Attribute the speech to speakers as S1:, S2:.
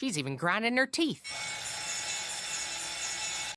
S1: She's even grinding her teeth.